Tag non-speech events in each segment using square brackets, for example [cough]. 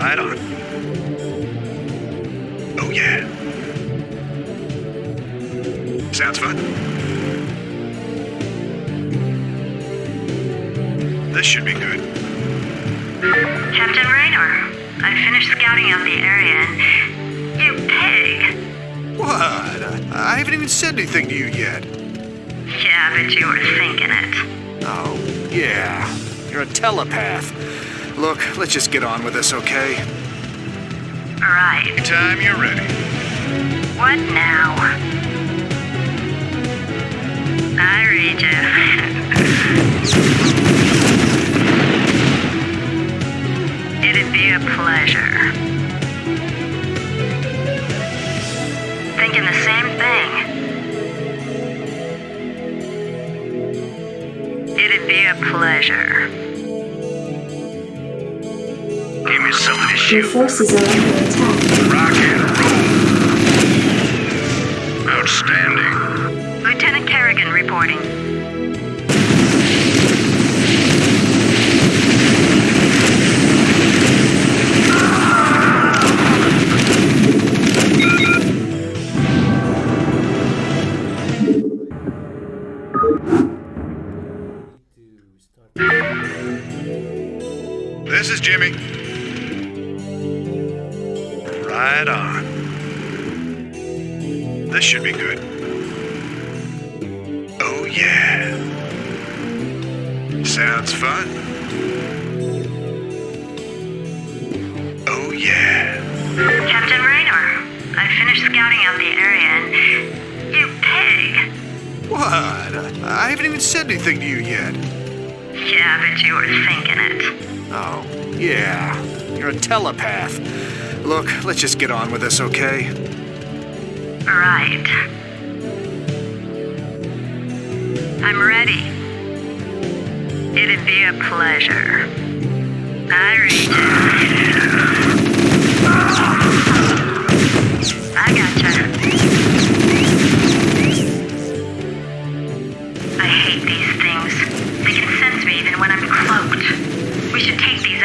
Right on. Oh, yeah. Sounds fun. This should be good. Captain Raynor, I finished scouting out the area and you pig. What? I, I haven't even said anything to you yet. Yeah, but you were thinking it. Oh, yeah. You're a telepath. Look, let's just get on with this, okay? Right. Time you're ready. What now? I read you. It'd be a pleasure. Thinking the same thing. It'd be a pleasure. Your forces are under attack. Rock and roll. Outstanding. Lieutenant Kerrigan reporting. Finished scouting out the area and you pig. What? I haven't even said anything to you yet. Yeah, but you were thinking it. Oh, yeah. You're a telepath. Look, let's just get on with this, okay? Right. I'm ready. It'd be a pleasure. I read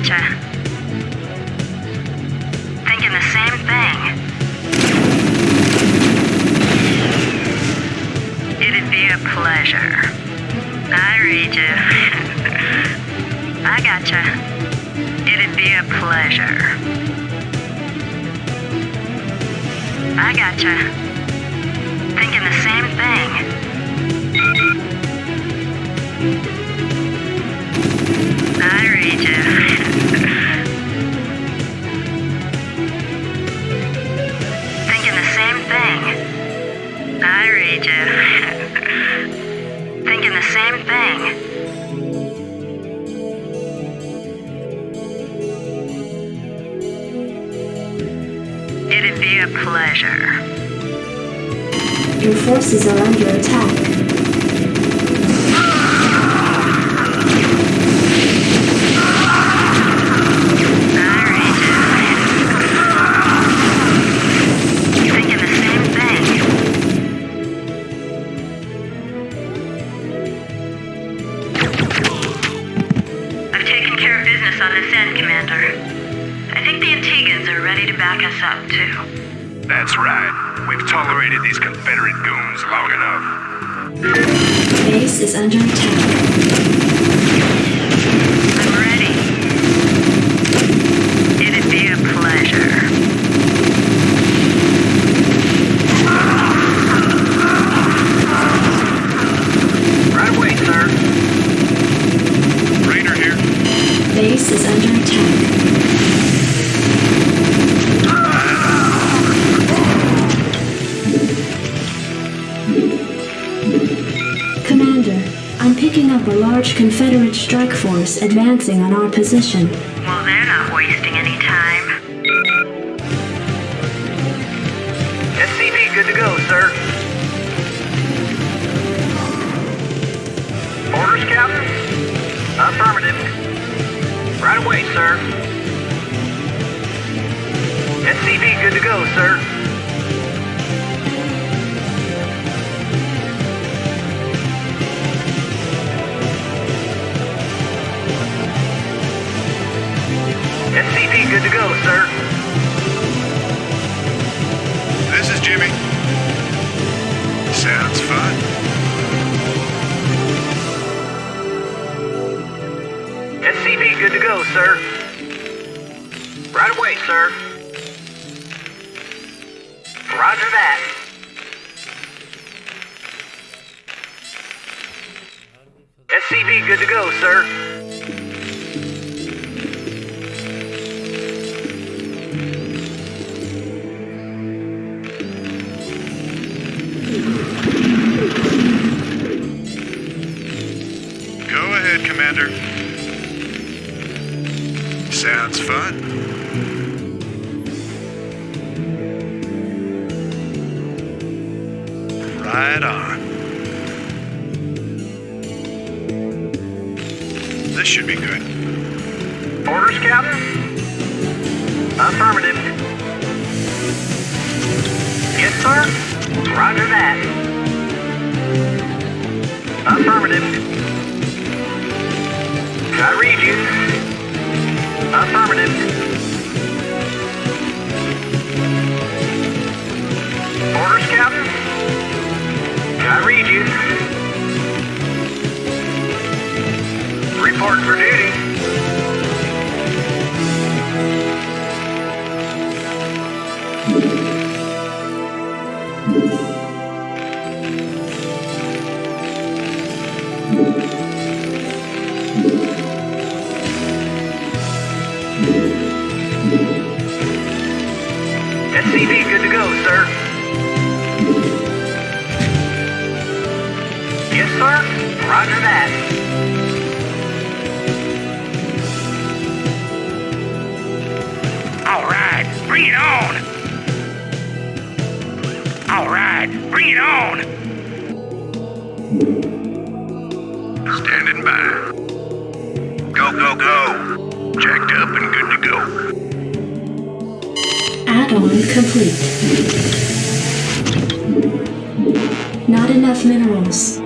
Gotcha. Thinking the same thing. It'd be a pleasure. I read you. [laughs] I gotcha. It'd be a pleasure. I gotcha. Thinking the same thing. It'd be a pleasure. Your forces are under attack. Large Confederate strike force advancing on our position. Well, they're not wasting any time. SCV good to go, sir. Orders, Captain? Affirmative. Right away, sir. SCV good to go, sir. Roger that. SCV good to go, sir. Right on. This should be good. Orders, Captain? Affirmative. Yes, sir. Roger that. Affirmative. I read you. Affirmative. Report Standing by. Go, go, go. Jacked up and good to go. Add-on complete. Not enough minerals.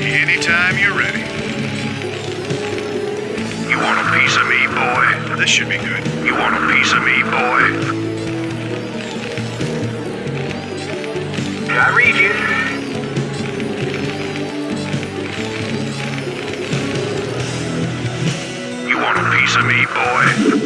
Anytime you're ready. You want a piece of me, boy? This should be good. You want a piece of me, boy? I read you. You want a piece of me, boy?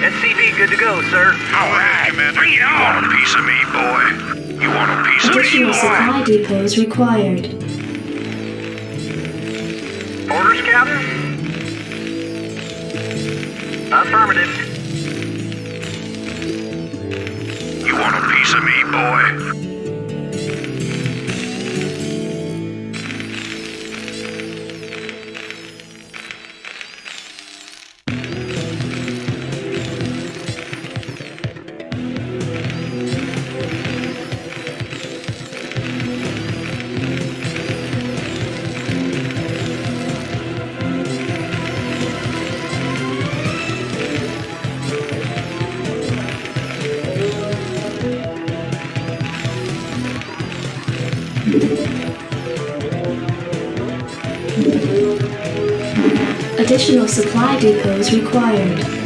SCV good to go, sir. All right, Commander. Bring it on. You want a piece of me, boy? You want a piece of me? boy? Additional supply depots required. Orders, Captain? Affirmative. You want a piece of me, boy? Additional supply depots required.